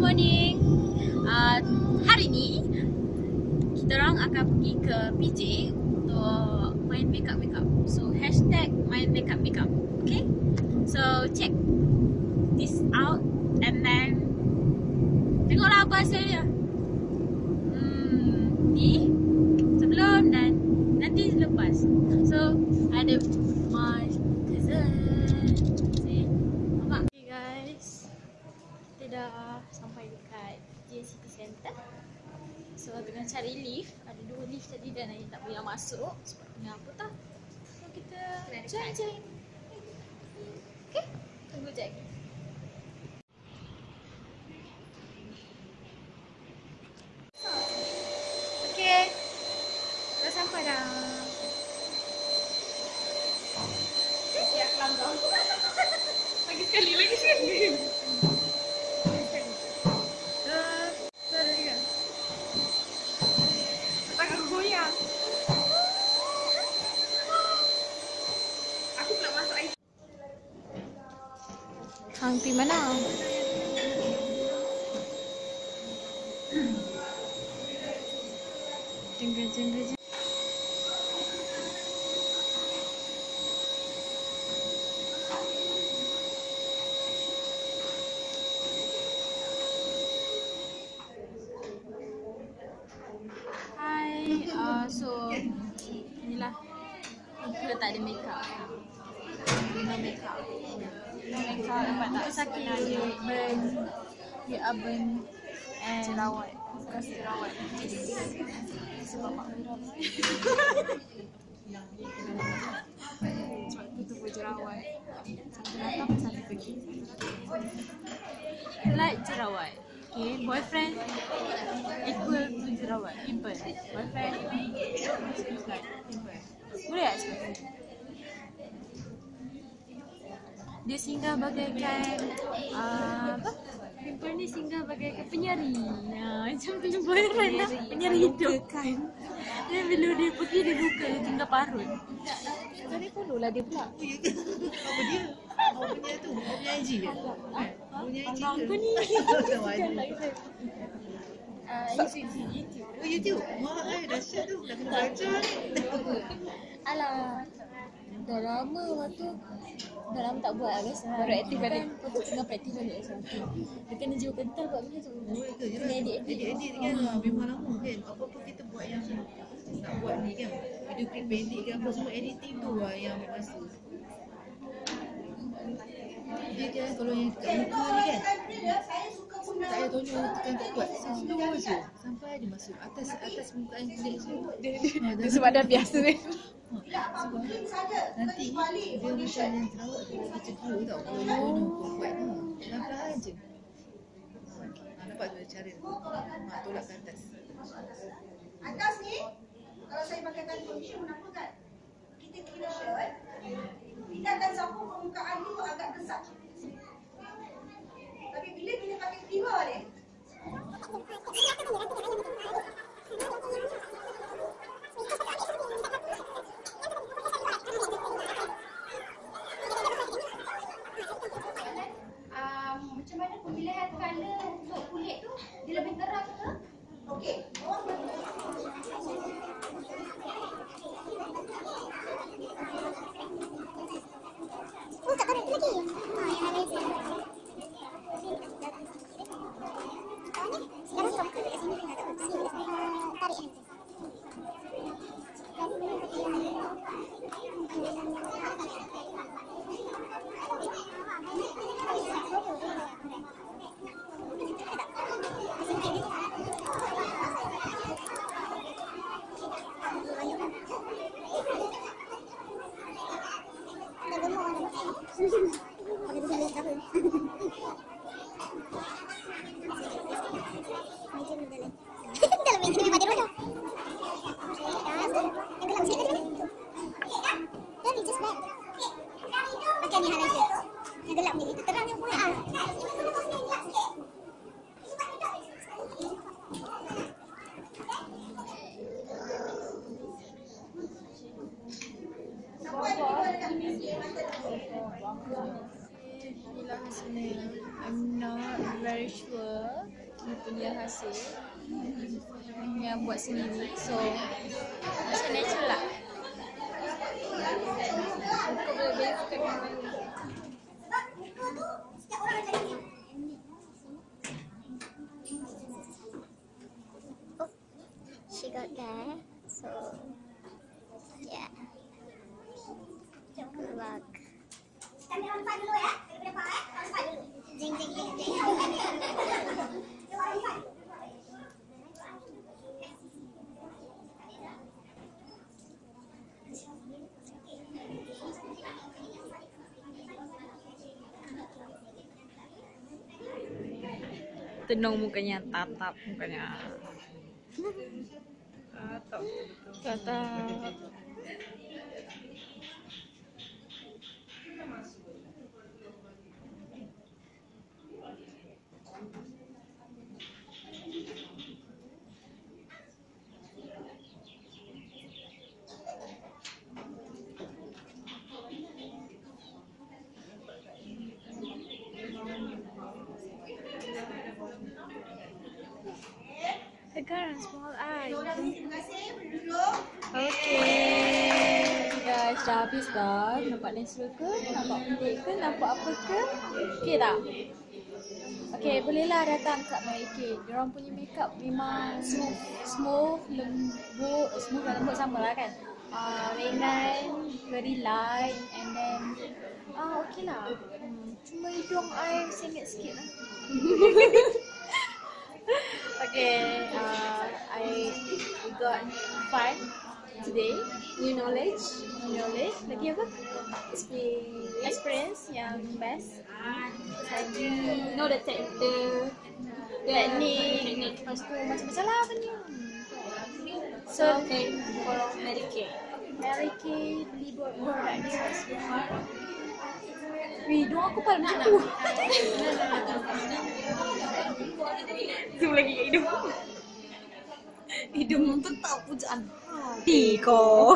morning. Uh, hari ni kita orang akan pergi ke PJ untuk main makeup makeup. So hashtag main makeup makeup. Okay? So check this out and then tengoklah apa hasilnya. Hmm, ni sebelum dan nanti selepas. So ada my cousin. See? Nampak? Okay guys. Kita dah sampai dekat J City Center. So tengah cari lift. Ada dua lift tadi dan Ain tak boleh masuk. Sebabnya apa tak? So kita cari-cari. Okay? Tunggu sekejap lagi. Okay. Dah sampai dah. Siap langgar. Lagi sekali, lagi sekali. Dah, dah ada juga. Tangan aku goyang. Aku pula masuk air. Hang pergi mana? Jengga, jengga. Hai, uh, so inilah kita tak ada makeup. No makeup. Sakit burn dia oven and jerawat. Bukan jerawat. Sebab mak geram. Sebab tu tu jerawat. Satu datang satu pergi. Like jerawat. Okay, boyfriend equal to jerawat. Pimple. Boyfriend is like pimple. Boleh tak cakap Dia singgah bagaikan uh, apa? Pimple ni singgah bagaikan penyari. Ha, macam tu boyfriend lah. Penyari hidup. Kan. Dan bila dia pergi dia buka dia tinggal parut. Tadi follow lah dia pula. Apa dia? Apa punya tu? Punya IG ke? Punya IG Abang ke? tu ni. Ah, YouTube. Oh YouTube? Wah, eh, dahsyat tu. Dah kena baca ni. Alah. Dah lama waktu Dah lama tak buat lah guys Baru aktif balik kan Untuk tengah praktis balik Dia kena jiwa kental buat benda tu. Kena edit-edit Edit-edit kan ah, memang lama kan. Apa-apa kita buat yang nak buat ni kan. Video klip pendek ke apa semua editing tu lah yang ambil masa. Dia kan kalau yang kat muka ni kan. Tolong tekan tak kuat. Slow je. Sampai dia masuk atas atas muka yang kulit tu. Dia, dia, Sebab dah biasa ni sebab nanti dia macam yang terawat tu dia cedera tau kalau dia guna kuat tu. Pelan-pelan je. Ha, nampak tu cara dia. Ha, tolak ke atas. Atas ni, kalau saya pakaikan condition menampakkan kita clean shirt, tidak dan sapu permukaan ni tu agak besar. Tapi bila kita pakai primer ni, um, pemilihan colour untuk kulit tu dia lebih terang ke? okey. excuse me. Ritual Dia punya hasil Yang buat sendiri So Macam natural lah Kau boleh she got there. So yeah. Good luck. kami orang dulu ya. Tenung mukanya tatap mukanya. Tatap tatap. A small eye. Terima kasih. Duduk. Okay. Guys, dah habis dah. Nampak natural ke? Nampak pendek ke? Nampak apa ke? Okay tak? Okay, bolehlah datang kat Mereka. Diorang punya makeup memang smooth, smooth lembut, smooth dan lembut sama lah kan? Uh, ringan, very light and then ah okay lah. Hmm, cuma hidung I sengit sikit lah. okay, uh, I got fun today. New knowledge, new knowledge. Lagi apa? Experience, experience yang best. Lagi know the tech, the technique. Lepas tu macam-macam lah benda. So, okay, for Mary Kay. Mary Kay Dua aku paling macam tu. Zoom lagi kat hidung. Hidung tetap pujaan. Tiko.